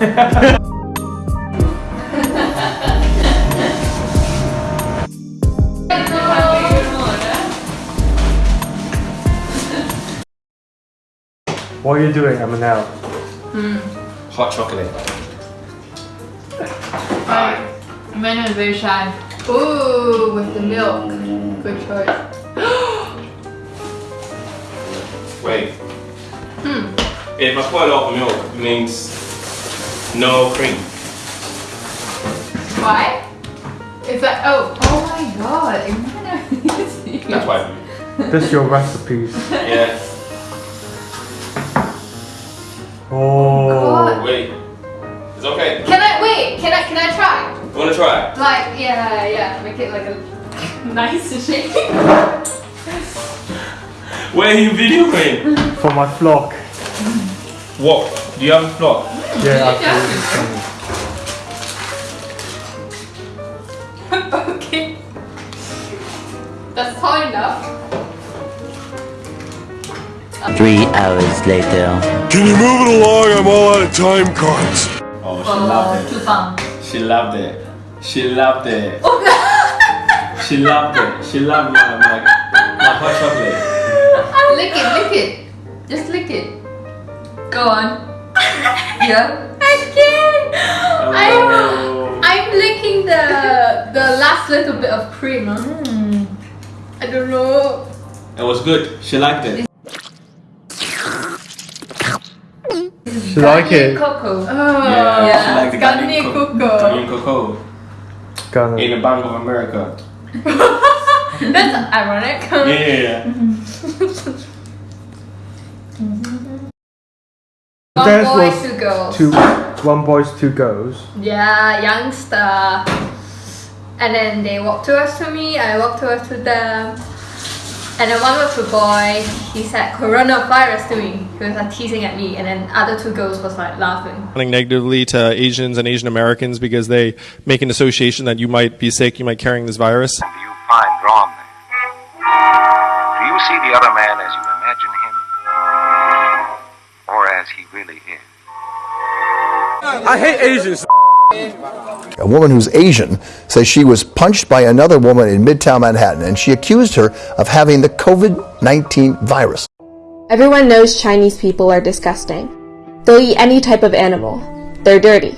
What are you doing, Amanel? Hot chocolate. Menu is very shy. Ooh, with the milk. Good choice. Wait. Hmm. If I put a lot of milk, it means no cream. Why? It's like, oh, oh my god. Imagine. That's why. This is your recipes. Yeah. Oh. God. Wait. It's okay. Can I, wait, can I, can I try? You wanna try? Like, yeah, yeah, make it like a nice shape. Where are you videoing? For my vlog. What? Do you have a vlog? Yeah, Yeah. okay. That's tall enough. Three hours later. Can you move it along? I'm all out of time cards. Oh, she loved too it. fun. She loved it. She loved it. Oh, she loved it. She loved my, my, my hot chocolate. lick it, lick it. Just lick it. Go on. Yeah. I can't. I'm, Oh. I'm licking the the last little bit of cream. Mm. I don't know. It was good. She liked it. She like it. Cocoa. Oh, Yeah, she liked the Garnier Garnier cocoa. Garnier Cocoa. Gonna. In the Bank of America. That's ironic. Yeah, yeah, yeah. One Theirs boy, was two girls. Two, one boys, two girls. Yeah, youngster. And then they walked towards to me, I walked towards to them. And then one was a boy, he said coronavirus to me. He was like teasing at me, and then other two girls was like laughing. responding negatively to Asians and Asian Americans because they make an association that you might be sick, you might be carrying this virus. do you find wrong? Do you see the other man as you imagine him? Or as he really is? I hate Asians. A woman who's Asian says she was punched by another woman in Midtown Manhattan and she accused her of having the COVID 19 virus. Everyone knows Chinese people are disgusting. They'll eat any type of animal. They're dirty.